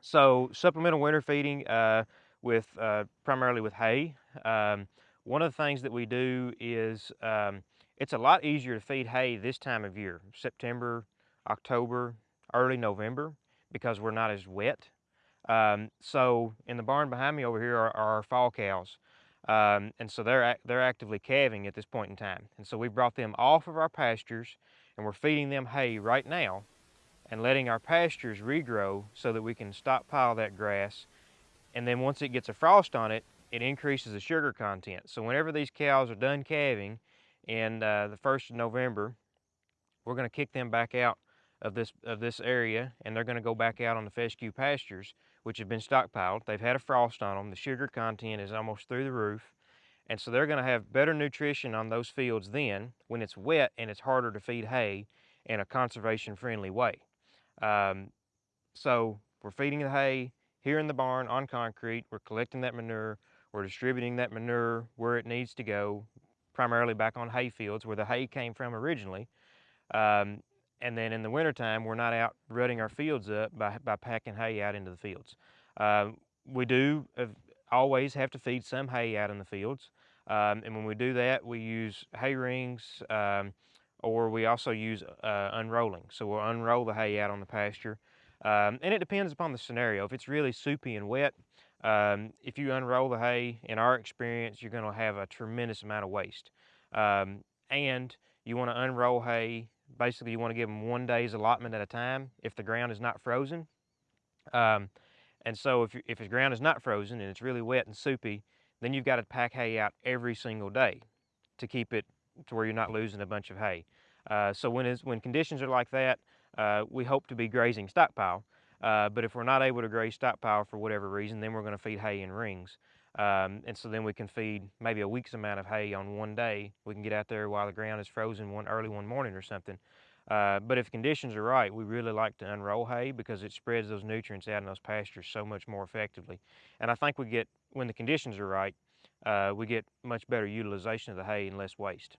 So supplemental winter feeding uh, with uh, primarily with hay. Um, one of the things that we do is um, it's a lot easier to feed hay this time of year, September, October, early November, because we're not as wet. Um, so in the barn behind me over here are, are our fall cows. Um, and so they're, they're actively calving at this point in time. And so we brought them off of our pastures and we're feeding them hay right now and letting our pastures regrow so that we can stockpile that grass. And then once it gets a frost on it, it increases the sugar content. So whenever these cows are done calving in uh, the 1st of November, we're gonna kick them back out of this, of this area and they're gonna go back out on the fescue pastures, which have been stockpiled. They've had a frost on them. The sugar content is almost through the roof. And so they're gonna have better nutrition on those fields then when it's wet and it's harder to feed hay in a conservation friendly way. Um, so we're feeding the hay here in the barn on concrete. We're collecting that manure. We're distributing that manure where it needs to go, primarily back on hay fields where the hay came from originally. Um, and then in the wintertime, we're not out rutting our fields up by, by packing hay out into the fields. Uh, we do always have to feed some hay out in the fields. Um, and when we do that, we use hay rings, um, or we also use uh, unrolling. So we'll unroll the hay out on the pasture. Um, and it depends upon the scenario. If it's really soupy and wet, um, if you unroll the hay, in our experience, you're gonna have a tremendous amount of waste. Um, and you wanna unroll hay, basically you wanna give them one day's allotment at a time if the ground is not frozen. Um, and so if, if the ground is not frozen and it's really wet and soupy, then you've got to pack hay out every single day to keep it to where you're not losing a bunch of hay. Uh, so when, when conditions are like that, uh, we hope to be grazing stockpile. Uh, but if we're not able to graze stockpile for whatever reason, then we're going to feed hay in rings. Um, and so then we can feed maybe a week's amount of hay on one day. We can get out there while the ground is frozen one early one morning or something. Uh, but if conditions are right, we really like to unroll hay because it spreads those nutrients out in those pastures so much more effectively. And I think we get, when the conditions are right, uh, we get much better utilization of the hay and less waste.